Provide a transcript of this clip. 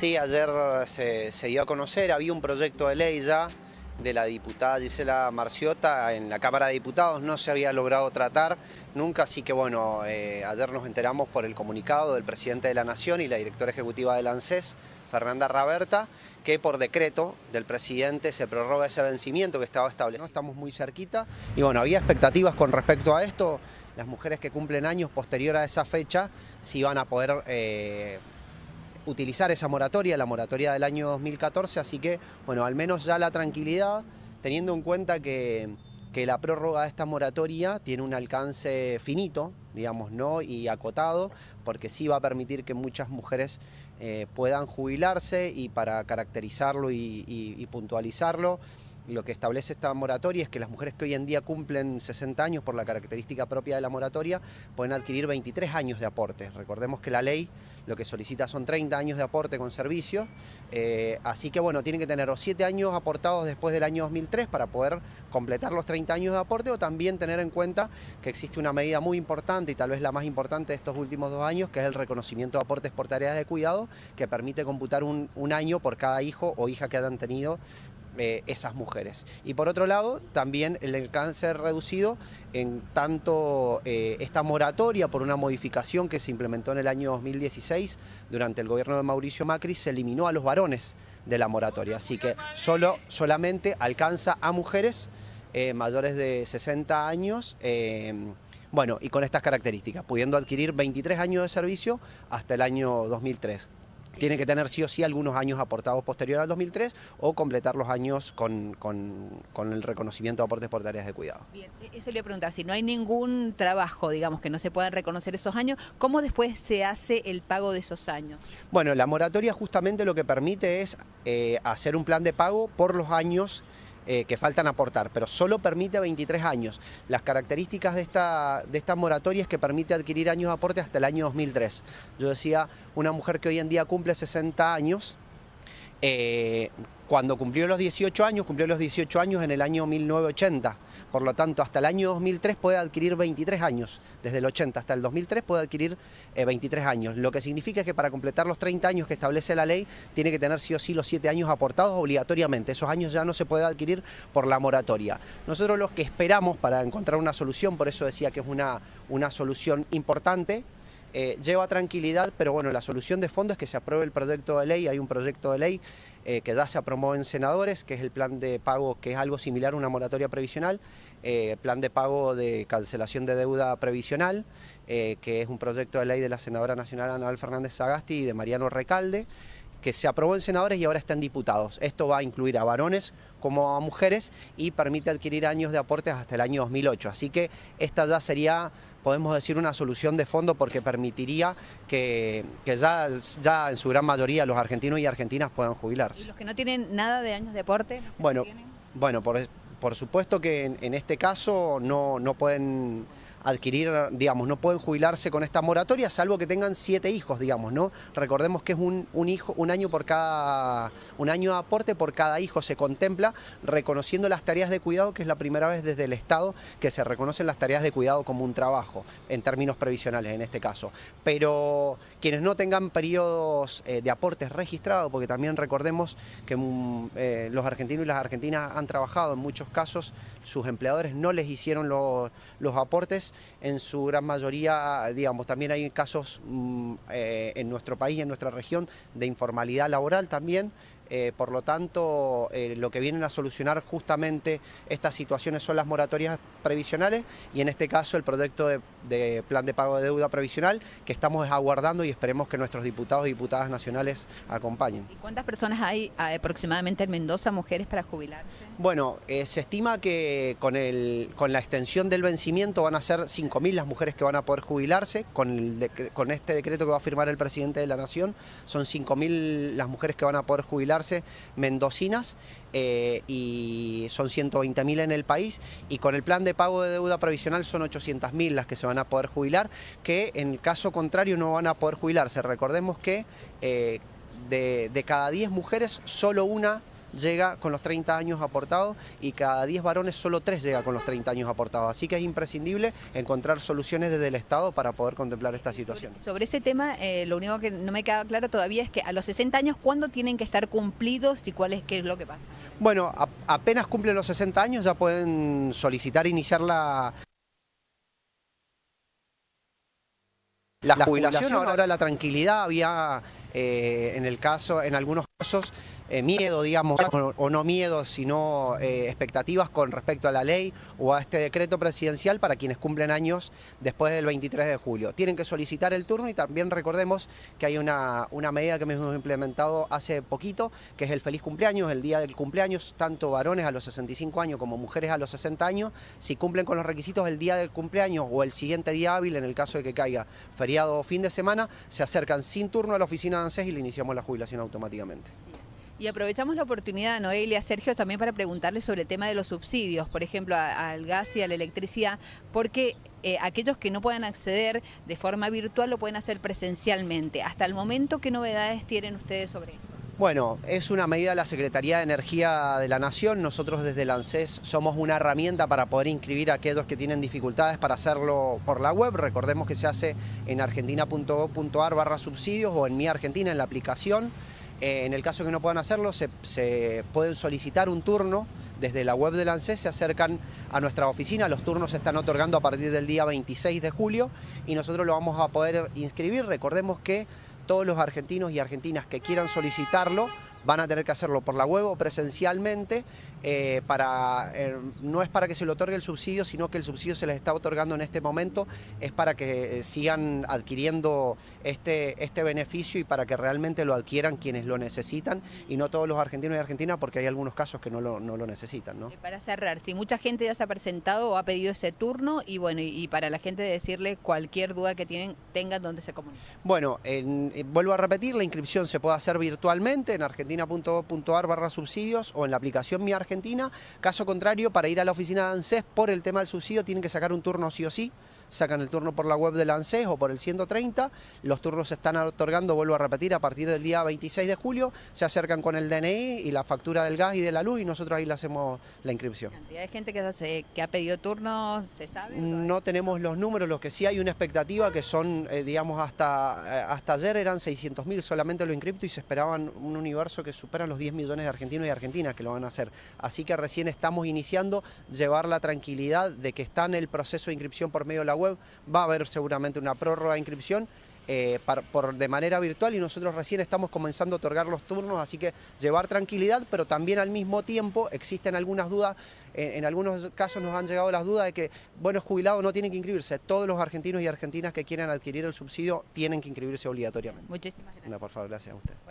Sí, ayer se, se, dio a conocer, había un proyecto de ley ya de la diputada Gisela Marciota en la Cámara de Diputados, no se había logrado tratar nunca, así que bueno, eh, ayer nos enteramos por el comunicado del presidente de la Nación y la directora ejecutiva del ANSES, Fernanda Raberta, que por decreto del presidente se prorroga ese vencimiento que estaba establecido. Estamos muy cerquita y bueno, había expectativas con respecto a esto, las mujeres que cumplen años posterior a esa fecha, si iban a poder... Eh, utilizar esa moratoria, la moratoria del año 2014, así que, bueno, al menos ya la tranquilidad, teniendo en cuenta que, la prórroga de esta moratoria tiene un alcance finito, digamos, ¿no? y acotado, porque sí va a permitir que muchas mujeres eh, puedan jubilarse y para caracterizarlo y puntualizarlo, lo que establece esta moratoria es que las mujeres que hoy en día cumplen 60 años por la característica propia de la moratoria pueden adquirir 23 años de aporte. Recordemos que la ley lo que solicita son 30 años de aporte con servicio, eh, así que bueno, tienen que tener o 7 años aportados después del año 2003 para poder completar los 30 años de aporte o también tener en cuenta que existe una medida muy importante y tal vez la más importante de estos últimos dos años, que es el reconocimiento de aportes por tareas de cuidado, que permite computar un año por cada hijo o hija que hayan tenido eh, esas mujeres. Y por otro lado, también el cáncer reducido en tanto eh, esta moratoria por una modificación que se implementó en el año 2016 durante el gobierno de Mauricio Macri, se eliminó a los varones de la moratoria. Así que solo, solamente alcanza a mujeres eh, mayores de 60 años, bueno, y con estas características, pudiendo adquirir 23 años de servicio hasta el año 2003 tiene que tener sí o sí algunos años aportados posterior al 2003 o completar los años con, el reconocimiento de aportes por tareas de cuidado. Bien, e-, eso le voy a preguntar, si no hay ningún trabajo, digamos, que no se puedan reconocer esos años, ¿cómo después se hace el pago de esos años? Bueno, la moratoria justamente lo que permite es eh, hacer un plan de pago por los años eh, que faltan aportar, pero solo permite 23 años. Las características de esta, de esta moratoria es que permite adquirir años de aporte hasta el año 2003. Yo decía, una mujer que hoy en día cumple 60 años, eh, cuando cumplió los 18 años, cumplió los 18 años en el año 1980. Por lo tanto, hasta el año 2003 puede adquirir 23 años. Desde el 80 hasta el 2003 puede adquirir 23 eh, años. Lo que significa que para completar los 30 años que establece la ley, tiene que tener sí o sí los 7 años aportados obligatoriamente. Esos años ya no se puede adquirir por la moratoria. Nosotros los que esperamos para encontrar una solución, por eso decía que es una, una solución importante, eh, lleva tranquilidad, pero bueno, la solución de fondo es que se apruebe el proyecto de ley, hay un proyecto de ley eh, que ya se aprobó en senadores, que es el plan de pago, que es algo similar a una moratoria previsional, eh, plan de pago de cancelación de deuda previsional, que es un proyecto de ley de la senadora nacional Anabel Fernández Sagasti y de Mariano Recalde, que se aprobó en senadores y ahora está en diputados. Esto va a incluir a varones como a mujeres y permite adquirir años de aportes hasta el año 2008. Así que esta ya sería podemos decir una solución de fondo porque permitiría que, ya, ya en su gran mayoría los argentinos y argentinas puedan jubilarse. ¿Y los que no tienen nada de años de aporte? Bueno, bueno por, por supuesto que en, en este caso no, no pueden adquirir, digamos, no pueden jubilarse con esta moratoria, salvo que tengan siete hijos, digamos, ¿no? Recordemos que es un, un, hijo, un año por cada, un año de aporte por cada hijo se contempla, reconociendo las tareas de cuidado, que es la primera vez desde el Estado que se reconocen las tareas de cuidado como un trabajo, en términos previsionales en este caso. Pero quienes no tengan periodos eh, de aportes registrados, porque también recordemos que mm, eh, los argentinos y las argentinas han trabajado en muchos casos, sus empleadores no les hicieron los aportes, en su gran mayoría, digamos, también hay casos mm, eh, en nuestro país en nuestra región de informalidad laboral también, eh, por lo tanto, eh, lo que vienen a solucionar justamente estas situaciones son las moratorias previsionales y en este caso el proyecto de, plan de pago de deuda previsional que estamos aguardando y esperemos que nuestros diputados y diputadas nacionales acompañen. ¿Y cuántas personas hay aproximadamente en Mendoza, mujeres, para jubilarse? Bueno, eh, se estima que con, el, con la extensión del vencimiento van a ser 5.000 las mujeres que van a poder jubilarse, con, con este decreto que va a firmar el presidente de la Nación, son 5.000 las mujeres que van a poder jubilarse mendocinas eh, y son 120.000 en el país y con el plan de pago de deuda previsional son 800.000 las que se van a poder jubilar, que en caso contrario no van a poder jubilarse. Recordemos que eh, de, de cada 10 mujeres solo una llega con los 30 años aportados y cada 10 varones solo 3 llega con los 30 años aportados. Así que es imprescindible encontrar soluciones desde el Estado para poder contemplar esta situación. Sobre ese tema, eh, lo único que no me queda claro todavía es que a los 60 años, ¿cuándo tienen que estar cumplidos y cuál es, qué es lo que pasa? Bueno, apenas cumplen los 60 años ya pueden solicitar iniciar la, La, jubilación, ahora, la tranquilidad, había eh, en el caso, en algunos casos, eh, miedo, digamos, o, no miedo, sino eh, expectativas con respecto a la ley o a este decreto presidencial para quienes cumplen años después del 23 de julio. Tienen que solicitar el turno y también recordemos que hay una, una medida que hemos implementado hace poquito, que es el feliz cumpleaños, el día del cumpleaños, tanto varones a los 65 años como mujeres a los 60 años, si cumplen con los requisitos el día del cumpleaños o el siguiente día hábil, en el caso de que caiga feriado o fin de semana, se acercan sin turno a la oficina de ANSES y le iniciamos la jubilación automáticamente. Y aprovechamos la oportunidad, Noelia, Sergio, también para preguntarle sobre el tema de los subsidios, por ejemplo, al gas y a la electricidad, porque eh, aquellos que no puedan acceder de forma virtual lo pueden hacer presencialmente. Hasta el momento, ¿qué novedades tienen ustedes sobre eso? Bueno, es una medida de la Secretaría de Energía de la Nación. Nosotros desde el somos una herramienta para poder inscribir a aquellos que tienen dificultades para hacerlo por la web. Recordemos que se hace en argentina.gov.ar barra subsidios o en Mi Argentina en la aplicación. Eh, en el caso que no puedan hacerlo, se, pueden solicitar un turno desde la web del ANSES, se acercan a nuestra oficina, los turnos se están otorgando a partir del día 26 de julio y nosotros lo vamos a poder inscribir. Recordemos que todos los argentinos y argentinas que quieran solicitarlo van a tener que hacerlo por la web o presencialmente, eh, para, eh, no es para que se le otorgue el subsidio, sino que el subsidio se les está otorgando en este momento, es para que eh, sigan adquiriendo este, este beneficio y para que realmente lo adquieran quienes lo necesitan y no todos los argentinos y argentinas porque hay algunos casos que no lo, no lo necesitan. ¿no? Para cerrar, si mucha gente ya se ha presentado o ha pedido ese turno y bueno, y, para la gente decirle cualquier duda que tienen, tengan donde se comuniquen. Bueno, vuelvo a repetir, la inscripción se puede hacer virtualmente en Argentina barra subsidios o en la aplicación Mi Argentina. Caso contrario, para ir a la oficina de ANSES por el tema del subsidio tienen que sacar un turno sí o sí sacan el turno por la web del ANSES o por el 130, los turnos se están otorgando, vuelvo a repetir, a partir del día 26 de julio, se acercan con el DNI y la factura del gas y de la luz y nosotros ahí le hacemos la inscripción. ¿Cantidad de gente que, que ha pedido turno, se sabe? No tenemos los números, lo que sí hay una expectativa que son, eh, digamos, hasta, eh, hasta ayer eran 600.000 solamente lo inscripto y se esperaban un universo que supera los 10 millones de argentinos y argentinas que lo van a hacer. Así que recién estamos iniciando llevar la tranquilidad de que está en el proceso de inscripción por medio de la web, va a haber seguramente una prórroga de inscripción eh, por, de manera virtual y nosotros recién estamos comenzando a otorgar los turnos, así que llevar tranquilidad, pero también al mismo tiempo existen algunas dudas, en algunos casos nos han llegado las dudas de que buenos jubilados no tienen que inscribirse, todos los argentinos y argentinas que quieran adquirir el subsidio tienen que inscribirse obligatoriamente. Muchísimas gracias. por favor, gracias a usted.